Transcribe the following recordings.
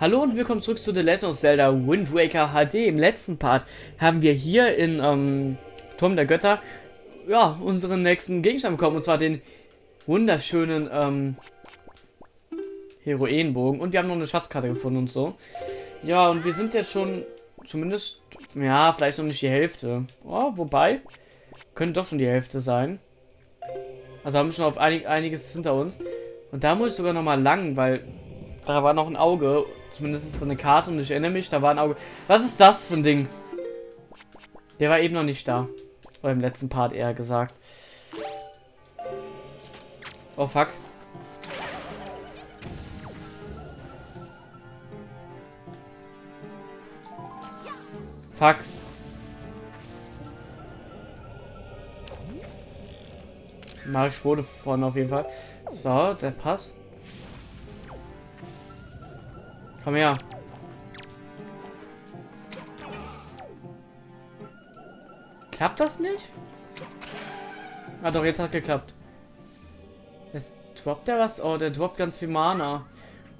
Hallo und willkommen zurück zu The Legend of Zelda Wind Waker HD. Im letzten Part haben wir hier in ähm, Turm der Götter ja, unseren nächsten Gegenstand bekommen. Und zwar den wunderschönen ähm, Heroenbogen. Und wir haben noch eine Schatzkarte gefunden und so. Ja, und wir sind jetzt schon zumindest, ja, vielleicht noch nicht die Hälfte. Oh, wobei, könnte doch schon die Hälfte sein. Also haben wir schon auf einig, einiges hinter uns. Und da muss ich sogar noch mal lang, weil da war noch ein Auge Zumindest ist es eine Karte und ich erinnere mich, da war ein Auge. Was ist das für ein Ding? Der war eben noch nicht da. Oder im letzten Part eher gesagt. Oh fuck. Fuck. Marisch wurde von auf jeden Fall. So, der Pass. Komm her. Klappt das nicht? Ah doch, jetzt hat geklappt. Jetzt droppt der was? Oh, der droppt ganz viel Mana.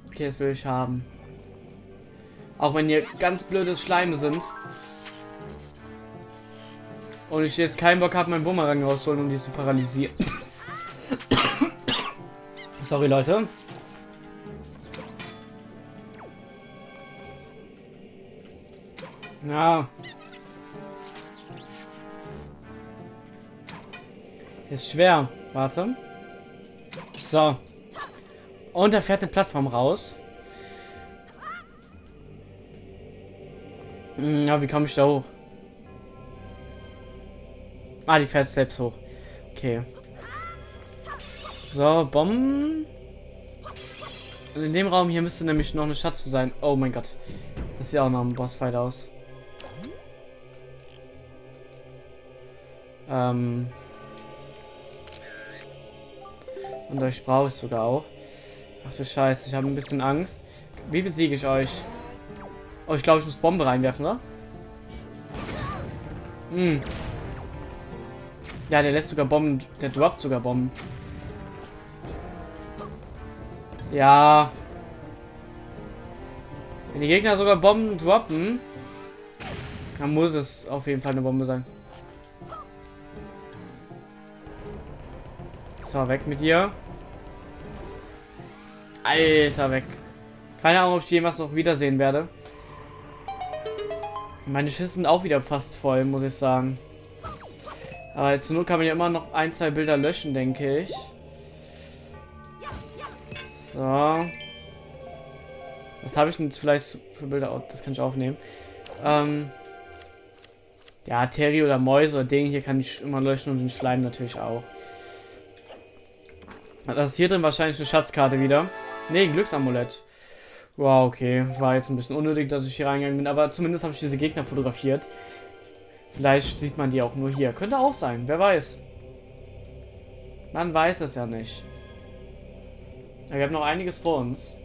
Okay, das will ich haben. Auch wenn hier ganz blödes Schleime sind. Und ich jetzt keinen Bock habe, meinen Bumerang rauszuholen, um die zu paralysieren. Sorry, Leute. Ja. Ist schwer. Warte. So. Und da fährt eine Plattform raus. Hm, ja, wie komme ich da hoch? Ah, die fährt selbst hoch. Okay. So, Bomben. Und in dem Raum hier müsste nämlich noch eine Schatz zu sein. Oh mein Gott. Das sieht auch noch ein Bossfight aus. Ähm und euch brauche ich sogar auch. Ach du Scheiße, ich habe ein bisschen Angst. Wie besiege ich euch? Oh, ich glaube, ich muss Bombe reinwerfen, oder? Hm. Ja, der lässt sogar Bomben. Der droppt sogar Bomben. Ja. Wenn die Gegner sogar Bomben droppen, dann muss es auf jeden Fall eine Bombe sein. So, weg mit dir. Alter, weg. Keine Ahnung, ob ich jemals noch wiedersehen werde. Meine Schüsse sind auch wieder fast voll, muss ich sagen. Aber zur Not kann man ja immer noch ein, zwei Bilder löschen, denke ich. So. Was habe ich denn jetzt vielleicht für Bilder? Oh, das kann ich aufnehmen. Ähm ja, Terry oder Mäuse oder Ding hier kann ich immer löschen und den Schleim natürlich auch. Das ist hier drin wahrscheinlich eine Schatzkarte wieder. Ne, ein Glücksamulett. Wow, okay. War jetzt ein bisschen unnötig, dass ich hier reingegangen bin, aber zumindest habe ich diese Gegner fotografiert. Vielleicht sieht man die auch nur hier. Könnte auch sein, wer weiß. Man weiß es ja nicht. Ja, wir haben noch einiges vor uns.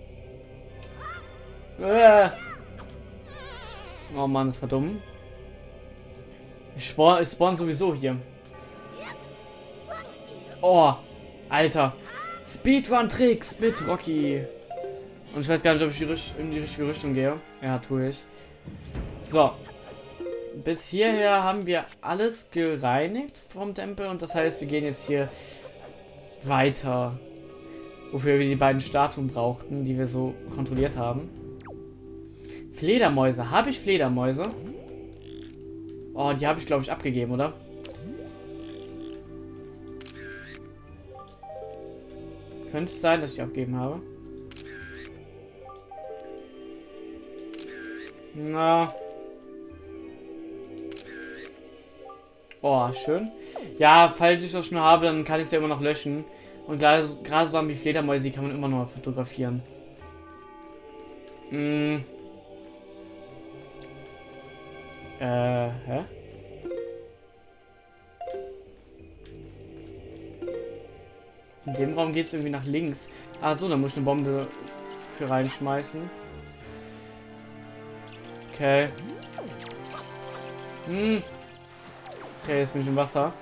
Äh. Oh Mann, das war dumm. Ich spawn, ich spawn sowieso hier. Oh, Alter. Speedrun-Tricks mit Rocky. Und ich weiß gar nicht, ob ich in die richtige Richtung gehe. Ja, tue ich. So. Bis hierher haben wir alles gereinigt vom Tempel. Und das heißt, wir gehen jetzt hier weiter. Wofür wir die beiden Statuen brauchten, die wir so kontrolliert haben. Fledermäuse. Habe ich Fledermäuse? Oh, die habe ich, glaube ich, abgegeben, oder? Könnte es sein, dass ich abgegeben habe. Na. Oh, schön. Ja, falls ich das schon habe, dann kann ich es ja immer noch löschen. Und gerade so wie Fledermäuse, die kann man immer noch fotografieren. Hm. Äh, hä? In dem Raum geht es irgendwie nach links. Ah so, da muss ich eine Bombe für reinschmeißen. Okay. Hm. Okay, jetzt bin ich im Wasser.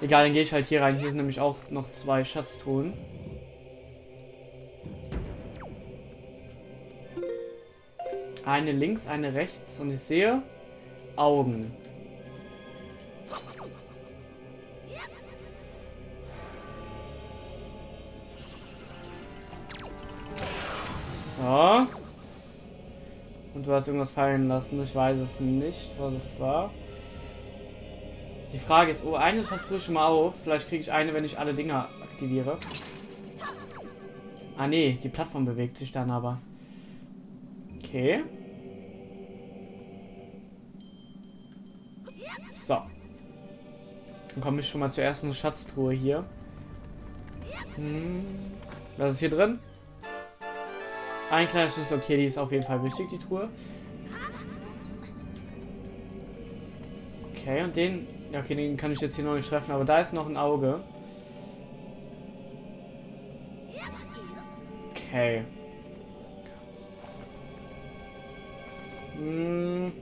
Egal, dann gehe ich halt hier rein. Hier sind nämlich auch noch zwei Schatztruhen. Eine links, eine rechts und ich sehe Augen. So. Und du hast irgendwas fallen lassen. Ich weiß es nicht, was es war. Die Frage ist, oh, eine ich schon mal auf. Vielleicht kriege ich eine, wenn ich alle Dinger aktiviere. Ah, nee, die Plattform bewegt sich dann aber. Okay. So. Dann komme ich schon mal zur ersten Schatztruhe hier. Hm. Was ist hier drin? Ein kleiner Schlüssel, okay, die ist auf jeden Fall wichtig, die Truhe. Okay, und den... Ja, okay, den kann ich jetzt hier noch nicht treffen, aber da ist noch ein Auge. Okay. Hm.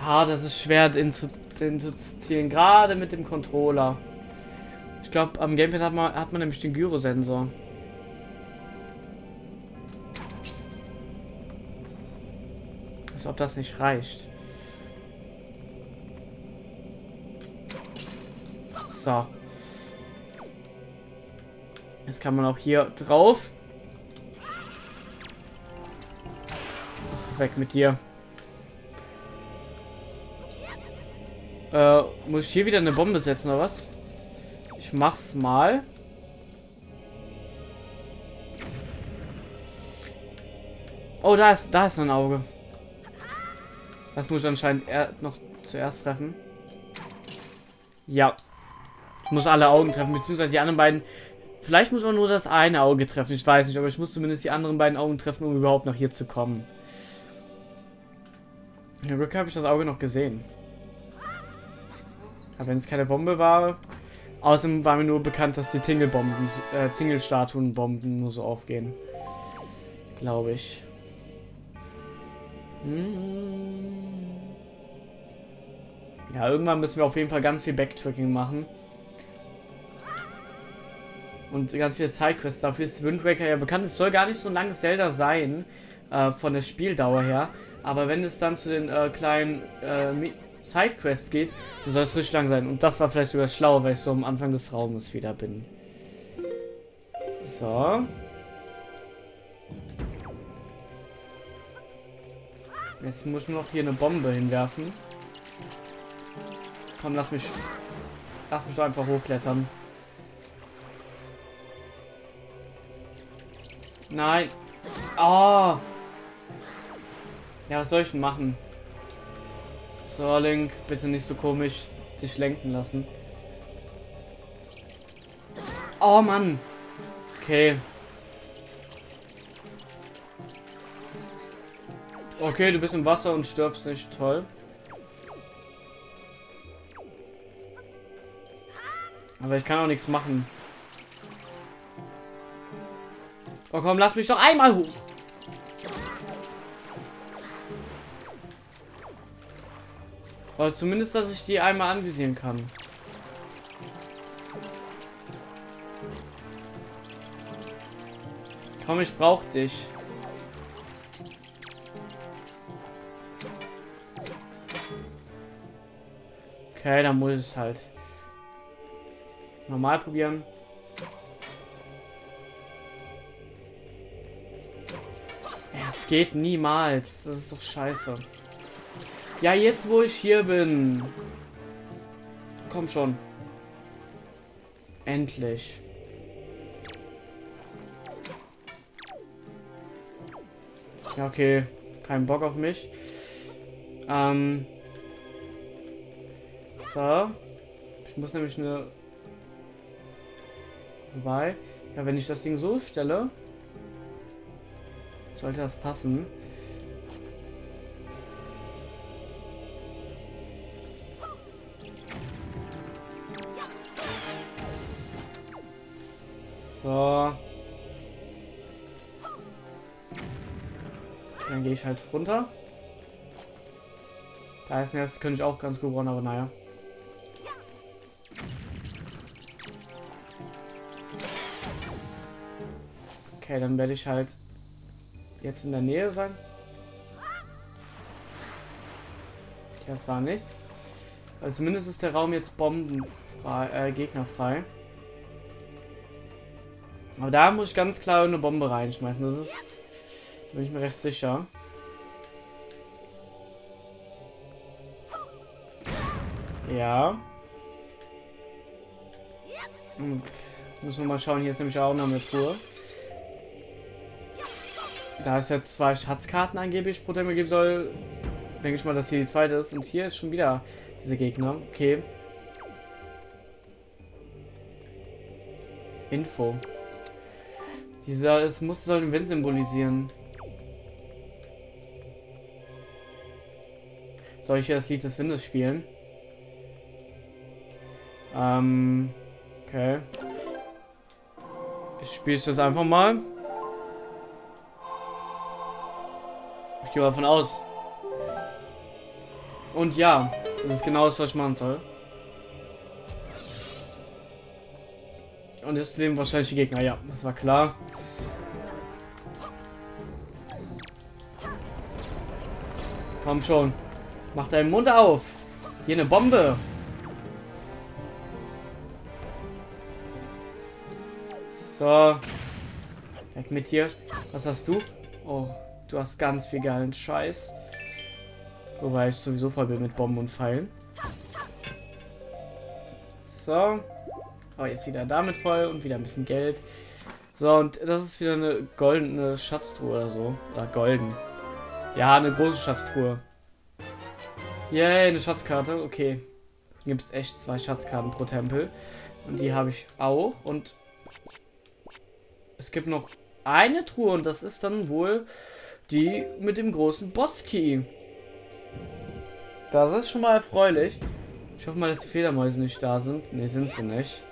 Ah, das ist schwer den zu, den zu zielen, gerade mit dem Controller. Glaube, am Gamepad hat man, hat man nämlich den Gyrosensor. Als ob das nicht reicht. So. Jetzt kann man auch hier drauf. Ach, weg mit dir. Äh, muss ich hier wieder eine Bombe setzen oder was? Ich mach's mal. Oh, da ist, da ist noch ein Auge. Das muss ich anscheinend er noch zuerst treffen. Ja. Ich muss alle Augen treffen, beziehungsweise die anderen beiden. Vielleicht muss ich auch nur das eine Auge treffen, ich weiß nicht, aber ich muss zumindest die anderen beiden Augen treffen, um überhaupt nach hier zu kommen. In Glück habe ich das Auge noch gesehen. Aber wenn es keine Bombe war, Außerdem war mir nur bekannt, dass die Tingelbomben, äh, Tingelstatuenbomben nur so aufgehen. Glaube ich. Hm. Ja, irgendwann müssen wir auf jeden Fall ganz viel Backtracking machen. Und ganz viele Sidequests. Dafür ist Wind Waker ja bekannt. Es soll gar nicht so ein langes Zelda sein, äh, von der Spieldauer her. Aber wenn es dann zu den äh, kleinen äh, Sidequests geht, dann soll es richtig lang sein. Und das war vielleicht sogar schlau, weil ich so am Anfang des Raumes wieder bin. So. Jetzt muss ich nur noch hier eine Bombe hinwerfen. Komm, lass mich... Lass mich doch einfach hochklettern. Nein. Oh. Ja, was soll ich denn machen? So, Link, bitte nicht so komisch dich lenken lassen. Oh, Mann. Okay. Okay, du bist im Wasser und stirbst nicht. Toll. Aber ich kann auch nichts machen. Oh komm, lass mich doch einmal hoch. Oder zumindest, dass ich die einmal anvisieren kann. Komm, ich brauch dich. Okay, dann muss es halt normal probieren. Es geht niemals. Das ist doch scheiße. Ja, jetzt wo ich hier bin. Komm schon. Endlich. Ja, okay. Kein Bock auf mich. Ähm. So. Ich muss nämlich eine... Wobei... Ja, wenn ich das Ding so stelle... Sollte das passen. Ich halt runter. Da ist ein erstes könnte ich auch ganz gut brauchen, aber naja. Okay, dann werde ich halt jetzt in der Nähe sein. Okay, das war nichts. Also zumindest ist der Raum jetzt bombenfrei, äh, gegnerfrei. Aber da muss ich ganz klar eine Bombe reinschmeißen. Das ist, bin ich mir recht sicher. Ja. Und müssen wir mal schauen. Hier ist nämlich auch noch eine Truhe. Da es jetzt zwei Schatzkarten angeblich pro Tempel geben soll, denke ich mal, dass hier die zweite ist. Und hier ist schon wieder diese Gegner. Okay. Info. Dieser, es muss soll den Wind symbolisieren. Soll ich hier das Lied des Windes spielen? Ähm, okay. Ich spiele das einfach mal. Ich gehe mal davon aus. Und ja, das ist genau das, was ich machen soll. Und jetzt leben wahrscheinlich die Gegner. Ja, das war klar. Komm schon. Mach deinen Mund auf. Hier eine Bombe. So. Weg mit dir. Was hast du? Oh, du hast ganz viel geilen Scheiß. Wobei ich sowieso voll bin mit Bomben und Pfeilen. So. Oh, jetzt wieder damit voll und wieder ein bisschen Geld. So, und das ist wieder eine goldene Schatztruhe oder so. Oder golden. Ja, eine große Schatztruhe. Yay, eine Schatzkarte. Okay. Gibt es echt zwei Schatzkarten pro Tempel. Und die habe ich auch. Und es gibt noch eine Truhe und das ist dann wohl die mit dem großen Boss-Key. Das ist schon mal erfreulich. Ich hoffe mal, dass die Fledermäuse nicht da sind. Ne, sind sie nicht.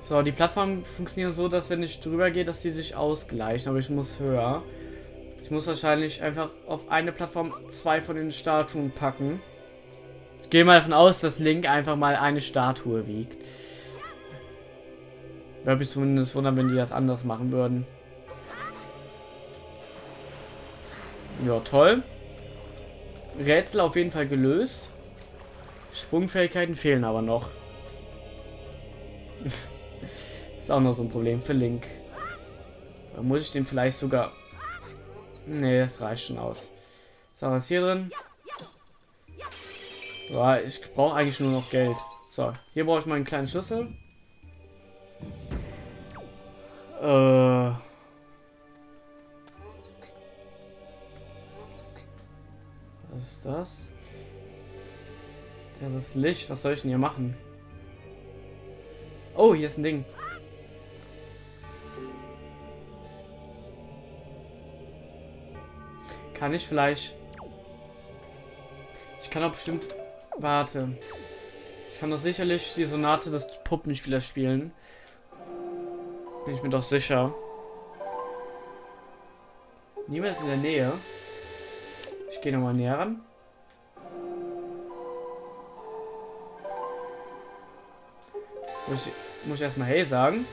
So, die Plattform funktioniert so, dass wenn ich drüber gehe, dass sie sich ausgleichen, aber ich muss höher. Ich muss wahrscheinlich einfach auf eine Plattform zwei von den Statuen packen. Ich gehe mal davon aus, dass Link einfach mal eine Statue wiegt. Würde mich zumindest wundern, wenn die das anders machen würden. Ja, toll. Rätsel auf jeden Fall gelöst. Sprungfähigkeiten fehlen aber noch. ist auch noch so ein Problem für Link. Da muss ich den vielleicht sogar... Nee, das reicht schon aus. So, was hier drin? Boah, ich brauche eigentlich nur noch Geld. So, hier brauche ich mal einen kleinen Schlüssel. Äh. Was ist das? Das ist Licht. Was soll ich denn hier machen? Oh, hier ist ein Ding. Kann ich vielleicht... Ich kann auch bestimmt Warte. Ich kann doch sicherlich die Sonate des Puppenspielers spielen. Bin ich mir doch sicher. Niemand ist in der Nähe. Ich gehe nochmal näher ran. Muss ich, muss ich erstmal hey sagen.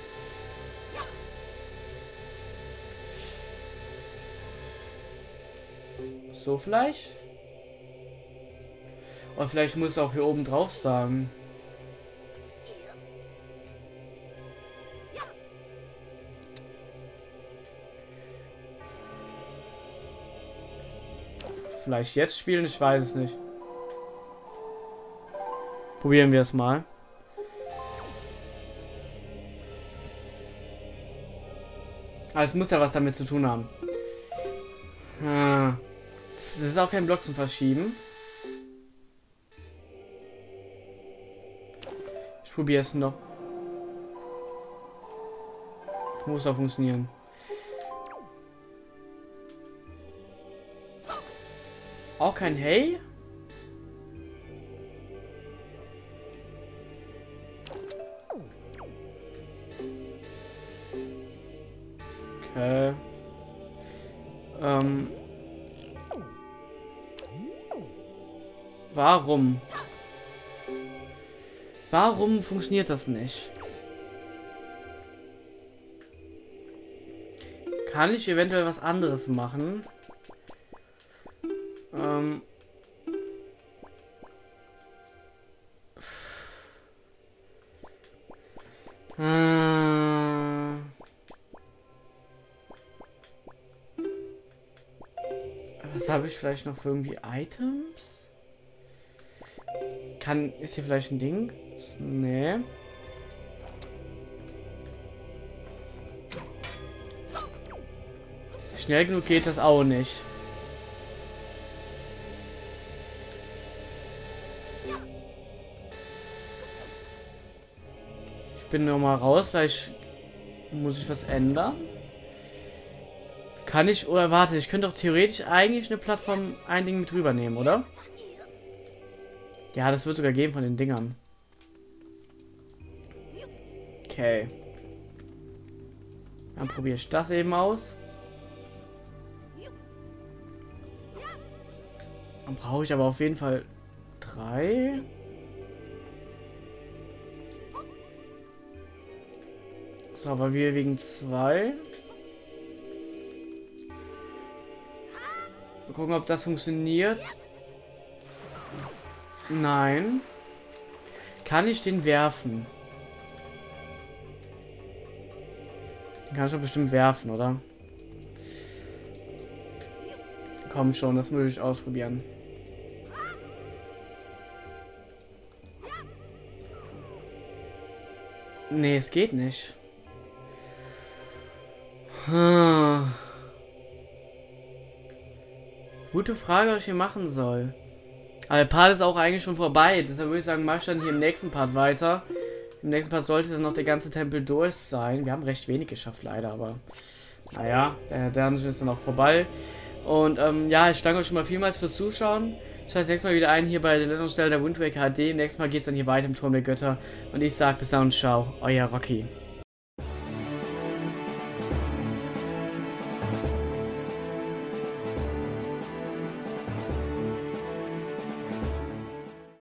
So vielleicht? Oder vielleicht muss es auch hier oben drauf sagen. Vielleicht jetzt spielen, ich weiß es nicht. Probieren wir es mal. Aber es muss ja was damit zu tun haben. Ah. Das ist auch kein Block zum Verschieben. Probiere es noch. Muss auch funktionieren. Auch kein Hey? Okay. Ähm. Warum? Warum funktioniert das nicht? Kann ich eventuell was anderes machen? Ähm... Äh, Was habe ich vielleicht noch für irgendwie Items? Kann, ist hier vielleicht ein Ding? Nee. Schnell genug geht das auch nicht. Ich bin noch mal raus, vielleicht muss ich was ändern. Kann ich, oder warte, ich könnte doch theoretisch eigentlich eine Plattform ein Ding mit rübernehmen, oder? Ja, das wird sogar gehen von den Dingern. Okay. Dann probiere ich das eben aus. Dann brauche ich aber auf jeden Fall drei. So, aber wir wegen zwei. Mal gucken, ob das funktioniert. Nein. Kann ich den werfen? Kann ich doch bestimmt werfen, oder? Komm schon, das muss ich ausprobieren. Nee, es geht nicht. Gute Frage, was ich hier machen soll. Aber der Part ist auch eigentlich schon vorbei. Deshalb würde ich sagen, mach ich dann hier im nächsten Part weiter. Im nächsten Part sollte dann noch der ganze Tempel durch sein. Wir haben recht wenig geschafft, leider, aber naja, der, der ist dann auch vorbei. Und ähm, ja, ich danke euch schon mal vielmals fürs Zuschauen. Ich schaue das nächste Mal wieder ein hier bei der Lettungsstelle der Wind Waker HD. Nächstes Mal geht es dann hier weiter im Turm der Götter. Und ich sage bis dann und ciao, euer Rocky.